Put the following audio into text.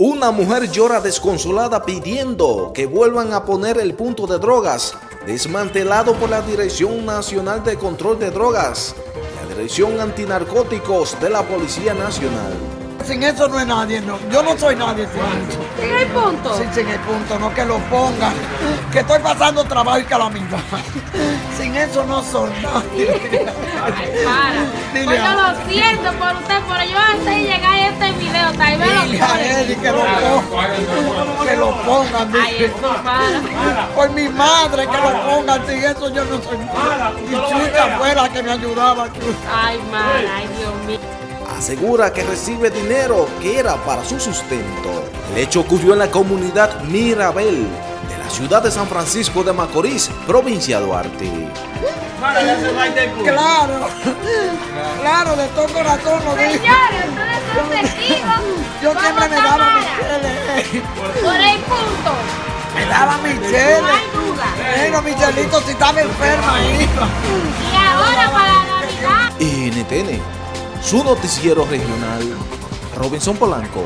Una mujer llora desconsolada pidiendo que vuelvan a poner el punto de drogas desmantelado por la Dirección Nacional de Control de Drogas, la Dirección Antinarcóticos de la Policía Nacional. Sin eso no es nadie, no. Yo no soy nadie sin eso. ¿En el punto? Sí, sin el punto, no que lo pongan. Que estoy pasando trabajo y calamidad. Sin eso no soy nadie. Ay, para. Dile Pues yo lo siento por usted, pero yo antes de llegar a este video, tal vez Dile lo a Eli que lo pongan. Ay. Por mi madre que lo pongan. Sin eso yo no soy. Y Chucha fue la que me ayudaba. Ay, man, ay, Dios mío. Asegura que recibe dinero que era para su sustento. El hecho ocurrió en la comunidad Mirabel de la ciudad de San Francisco de Macorís, provincia de Duarte. Claro. Claro, de todo corazón lo digo. Por el punto. Me daba mi No hay duda. Bueno, Michelito, si estaba enferma ahí. Y ahora para Navidad. NTN, su noticiero regional, Robinson Polanco.